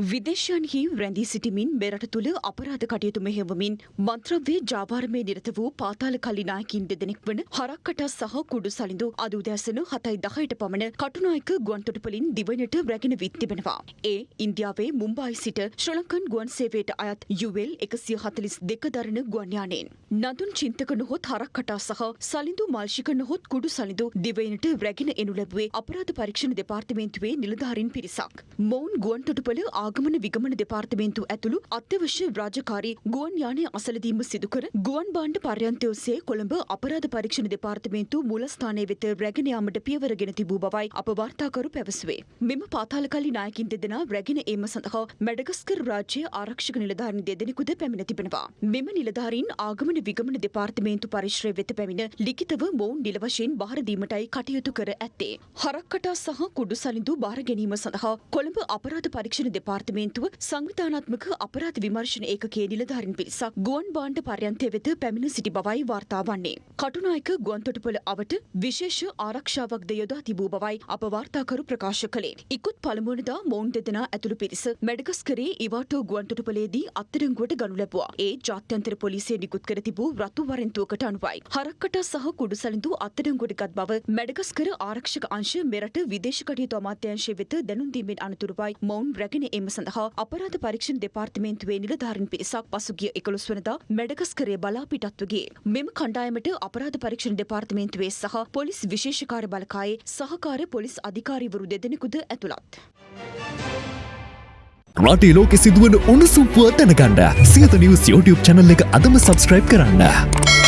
විදේශයන්හි රැඳී සිටිමින් මෙරට තුළ අපරාධ කටයුතු මෙහෙවමින් මන්ත්‍රව්‍ය ජාවාරමය නිරත වූ පාතාල කල්ලි නායකින් දෙදෙනෙක් වන හරක්කට සහ කුඩු සලිඳු අද උදෑසන හතයි දහයට පමණ කටුනායක ගුවන්තොටුපලින් දිවයිනට රැගෙන විත් තිබෙනවා. ඒ ඉන්දියාවේ මුම්බායි සිට ශ්‍රලංකන් ගුවන් සේවයට අයත් යුවල් එකසිය හතලිස් දෙක දරන ගුවන්යානයෙන්. නදුන් චින්තක නොහොත් හරක්කටා සහ සලිඳු මල්ශික නොහොත් කුඩු සලිඳු දිවයිනට රැගෙන එනු ලැබුවේ අපරාධ පරීක්ෂණ දෙපාර්තමේන්තුවේ නිලධාරින් පිරිසක්. මොවුන් ගුවන්තොටුපල ආගමන විගමන දෙපාර්තමේන්තු ඇතුළු අත්‍යවශ්‍ය රාජකාරී ගුවන් යානය අසලදීම සිදුකර ගුවන් බාණ්ඩ පර්යන්තය ඔස්සේ කොළඹ අපරාධ පරීක්ෂණ දෙපාර්තමේන්තු මූලස්ථානය වෙත රැගෙන යාමට පියවරගෙන තිබූ බවයි අප වාර්තාකරු පැවසුවේ. මෙම පාතාලකල්ලි නායකින් දෙදෙනා රැගෙන ඒම සඳහා මැඩගස්කර් රාජ්‍ය ආරක්ෂක නිලධාරීන් දෙදෙනෙකුද පැමිණ තිබෙනවා. මෙම නිලධාරීන් ආගමන විගමන දෙපාර්තමේන්තු පරිශ්‍රය වෙත පැමිණ ලිඛිතව මොවුන් නිල වශයෙන් බාර දීමටයි කටයුතු කර ඇත්තේ. හරක්කටා සහ කුඩු සලිඳු බාර ගැනීම සඳහා කොළඹ අපරාධ පරීක්ෂණ දෙපාර්තමේන්තුව සංවිධානාත්මක අපරාධ විමර්ශන ඒකකයේ නිලධාරීන් පිරිසක් ගුවන් බාණ්ඩ පර්යන්තය වෙත පැමිණ සිටි බවයි වාර්තා වන්නේ. කටුනායක ගුවන්තොටුපළ අවට විශේෂ ආරක්ෂාවක්ද යොදා තිබූ බවයි අප වාර්තාකරු ප්‍රකාශ කළේ. ඉකුත් පළමුවනදා මොවුන් දෙදෙනා ඇතුළු පිරිස මැඩගස්කරේ ඉවාටෝ ගුවන්තොටුපළේදී අත්තරංගුවට ගනු ලැබුවා. ඒ ජාත්‍යන්තර පොලිසිය නිකුත් කර තිබූ රතු වරෙන්තුවකට අනුවයි. හරක්කට සහ කුඩු සලිඳු අත්තරංගුවට ගත් බව මැඩගස්කර ආරක්ෂක අංශ මෙරට විදේශ කටයුතු අමාත්‍යංශය වෙත දැනුම් දීමෙන් අනතුරුවයි මොවුන් රැගෙන එම සඳහා අපරාධ පරීක්ෂණ දෙපාර්තමේන්තුවේ නිලධාරීන් පිරිසක් පසුගිය 11 වනදා මැඩගස්කරය බලා පිටත්ව ගියේ. මෙම කණ්ඩායමට අපරාධ පරීක්ෂණ දෙපාර්තමේන්තුවේ සහ පොලිස් විශේෂකාර බලකායේ සහකාර පොලිස් අධිකාරීවරු දෙදෙනෙකුද ඇතුළත්. රටේ ලෝකෙ සිදුවන උණුසුම්පුව දැනගන්න සියත නිවස් YouTube චැනල් එක අදම සබස්ක්‍රයිබ් කරන්න.